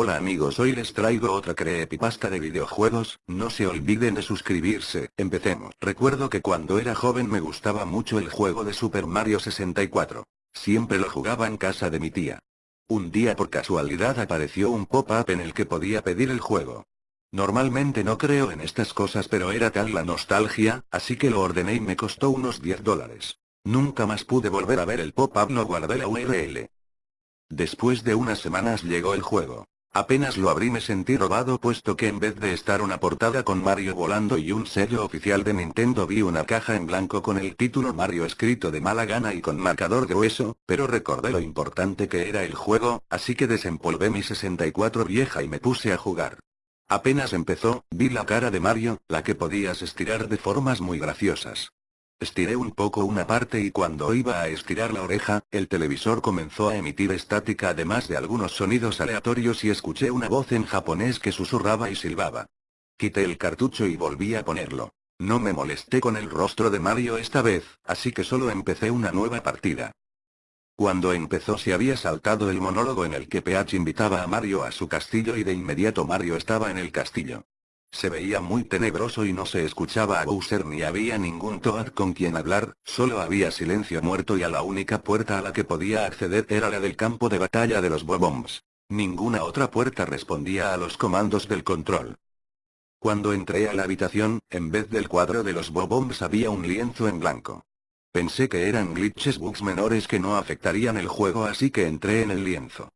Hola amigos hoy les traigo otra creepypasta de videojuegos, no se olviden de suscribirse, empecemos. Recuerdo que cuando era joven me gustaba mucho el juego de Super Mario 64. Siempre lo jugaba en casa de mi tía. Un día por casualidad apareció un pop-up en el que podía pedir el juego. Normalmente no creo en estas cosas pero era tal la nostalgia, así que lo ordené y me costó unos 10 dólares. Nunca más pude volver a ver el pop-up no guardé la URL. Después de unas semanas llegó el juego. Apenas lo abrí me sentí robado puesto que en vez de estar una portada con Mario volando y un sello oficial de Nintendo vi una caja en blanco con el título Mario escrito de mala gana y con marcador de hueso, pero recordé lo importante que era el juego, así que desempolvé mi 64 vieja y me puse a jugar. Apenas empezó, vi la cara de Mario, la que podías estirar de formas muy graciosas. Estiré un poco una parte y cuando iba a estirar la oreja, el televisor comenzó a emitir estática además de algunos sonidos aleatorios y escuché una voz en japonés que susurraba y silbaba. Quité el cartucho y volví a ponerlo. No me molesté con el rostro de Mario esta vez, así que solo empecé una nueva partida. Cuando empezó se había saltado el monólogo en el que Peach invitaba a Mario a su castillo y de inmediato Mario estaba en el castillo. Se veía muy tenebroso y no se escuchaba a Bowser ni había ningún Toad con quien hablar, solo había silencio muerto y a la única puerta a la que podía acceder era la del campo de batalla de los Bobombs. Ninguna otra puerta respondía a los comandos del control. Cuando entré a la habitación, en vez del cuadro de los Bobombs había un lienzo en blanco. Pensé que eran glitches bugs menores que no afectarían el juego así que entré en el lienzo.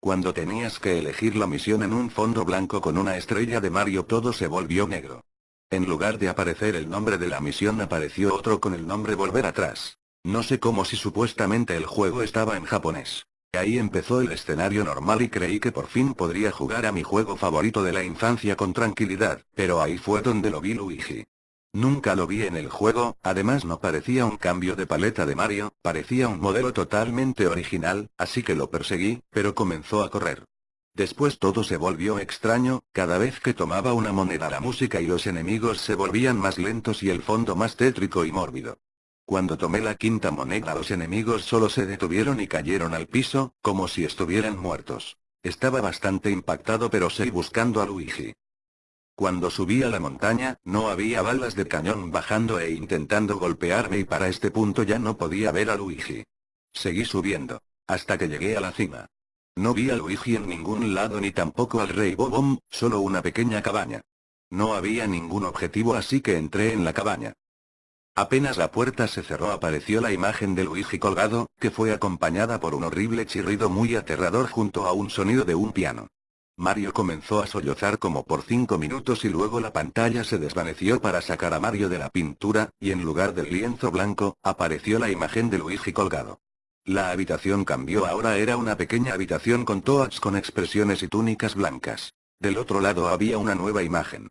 Cuando tenías que elegir la misión en un fondo blanco con una estrella de Mario todo se volvió negro. En lugar de aparecer el nombre de la misión apareció otro con el nombre Volver atrás. No sé cómo si supuestamente el juego estaba en japonés. Ahí empezó el escenario normal y creí que por fin podría jugar a mi juego favorito de la infancia con tranquilidad, pero ahí fue donde lo vi Luigi. Nunca lo vi en el juego, además no parecía un cambio de paleta de Mario, parecía un modelo totalmente original, así que lo perseguí, pero comenzó a correr. Después todo se volvió extraño, cada vez que tomaba una moneda la música y los enemigos se volvían más lentos y el fondo más tétrico y mórbido. Cuando tomé la quinta moneda los enemigos solo se detuvieron y cayeron al piso, como si estuvieran muertos. Estaba bastante impactado pero seguí buscando a Luigi. Cuando subí a la montaña, no había balas de cañón bajando e intentando golpearme y para este punto ya no podía ver a Luigi. Seguí subiendo. Hasta que llegué a la cima. No vi a Luigi en ningún lado ni tampoco al rey Bobom, solo una pequeña cabaña. No había ningún objetivo así que entré en la cabaña. Apenas la puerta se cerró apareció la imagen de Luigi colgado, que fue acompañada por un horrible chirrido muy aterrador junto a un sonido de un piano. Mario comenzó a sollozar como por cinco minutos y luego la pantalla se desvaneció para sacar a Mario de la pintura, y en lugar del lienzo blanco, apareció la imagen de Luigi colgado. La habitación cambió ahora era una pequeña habitación con toads con expresiones y túnicas blancas. Del otro lado había una nueva imagen.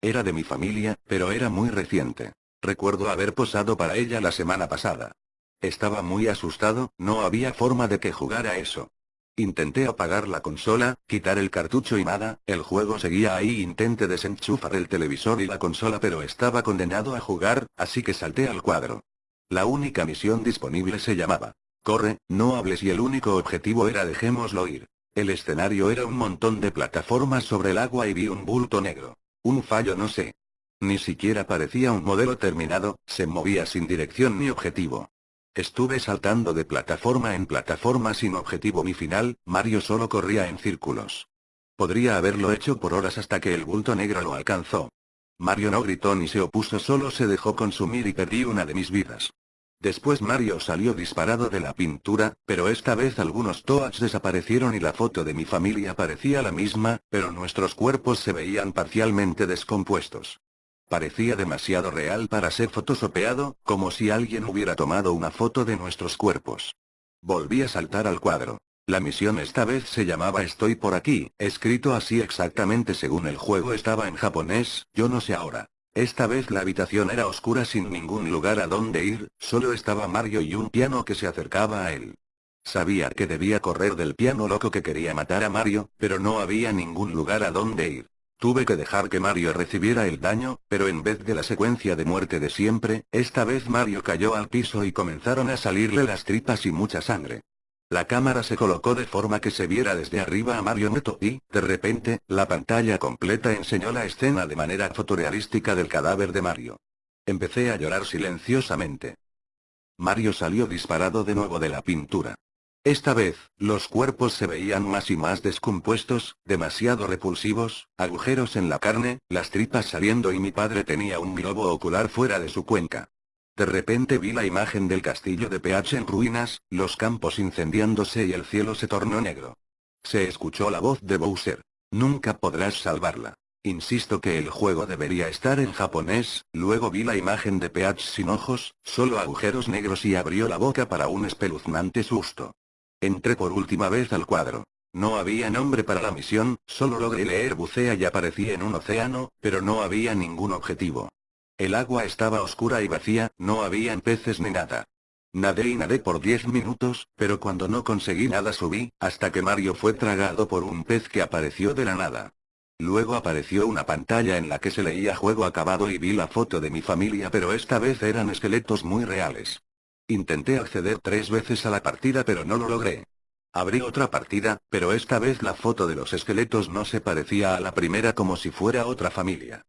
Era de mi familia, pero era muy reciente. Recuerdo haber posado para ella la semana pasada. Estaba muy asustado, no había forma de que jugara eso. Intenté apagar la consola, quitar el cartucho y nada, el juego seguía ahí intenté desenchufar el televisor y la consola pero estaba condenado a jugar, así que salté al cuadro. La única misión disponible se llamaba, corre, no hables y el único objetivo era dejémoslo ir. El escenario era un montón de plataformas sobre el agua y vi un bulto negro. Un fallo no sé. Ni siquiera parecía un modelo terminado, se movía sin dirección ni objetivo. Estuve saltando de plataforma en plataforma sin objetivo ni final, Mario solo corría en círculos. Podría haberlo hecho por horas hasta que el bulto negro lo alcanzó. Mario no gritó ni se opuso solo se dejó consumir y perdí una de mis vidas. Después Mario salió disparado de la pintura, pero esta vez algunos Toads desaparecieron y la foto de mi familia parecía la misma, pero nuestros cuerpos se veían parcialmente descompuestos. Parecía demasiado real para ser fotosopeado, como si alguien hubiera tomado una foto de nuestros cuerpos. Volví a saltar al cuadro. La misión esta vez se llamaba Estoy por aquí, escrito así exactamente según el juego estaba en japonés, yo no sé ahora. Esta vez la habitación era oscura sin ningún lugar a donde ir, solo estaba Mario y un piano que se acercaba a él. Sabía que debía correr del piano loco que quería matar a Mario, pero no había ningún lugar a donde ir. Tuve que dejar que Mario recibiera el daño, pero en vez de la secuencia de muerte de siempre, esta vez Mario cayó al piso y comenzaron a salirle las tripas y mucha sangre. La cámara se colocó de forma que se viera desde arriba a Mario Neto y, de repente, la pantalla completa enseñó la escena de manera fotorealística del cadáver de Mario. Empecé a llorar silenciosamente. Mario salió disparado de nuevo de la pintura. Esta vez, los cuerpos se veían más y más descompuestos, demasiado repulsivos, agujeros en la carne, las tripas saliendo y mi padre tenía un globo ocular fuera de su cuenca. De repente vi la imagen del castillo de PH en ruinas, los campos incendiándose y el cielo se tornó negro. Se escuchó la voz de Bowser. Nunca podrás salvarla. Insisto que el juego debería estar en japonés, luego vi la imagen de Peach sin ojos, solo agujeros negros y abrió la boca para un espeluznante susto. Entré por última vez al cuadro. No había nombre para la misión, solo logré leer bucea y aparecí en un océano, pero no había ningún objetivo. El agua estaba oscura y vacía, no habían peces ni nada. Nadé y nadé por 10 minutos, pero cuando no conseguí nada subí, hasta que Mario fue tragado por un pez que apareció de la nada. Luego apareció una pantalla en la que se leía juego acabado y vi la foto de mi familia pero esta vez eran esqueletos muy reales. Intenté acceder tres veces a la partida pero no lo logré. Abrí otra partida, pero esta vez la foto de los esqueletos no se parecía a la primera como si fuera otra familia.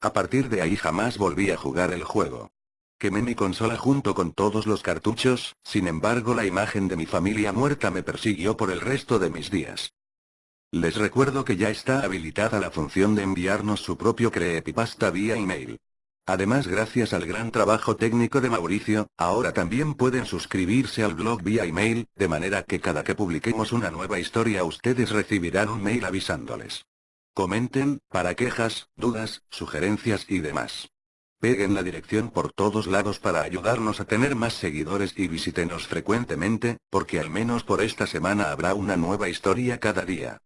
A partir de ahí jamás volví a jugar el juego. Quemé mi consola junto con todos los cartuchos, sin embargo la imagen de mi familia muerta me persiguió por el resto de mis días. Les recuerdo que ya está habilitada la función de enviarnos su propio creepypasta vía email. Además gracias al gran trabajo técnico de Mauricio, ahora también pueden suscribirse al blog vía email, de manera que cada que publiquemos una nueva historia ustedes recibirán un mail avisándoles. Comenten, para quejas, dudas, sugerencias y demás. Peguen la dirección por todos lados para ayudarnos a tener más seguidores y visítenos frecuentemente, porque al menos por esta semana habrá una nueva historia cada día.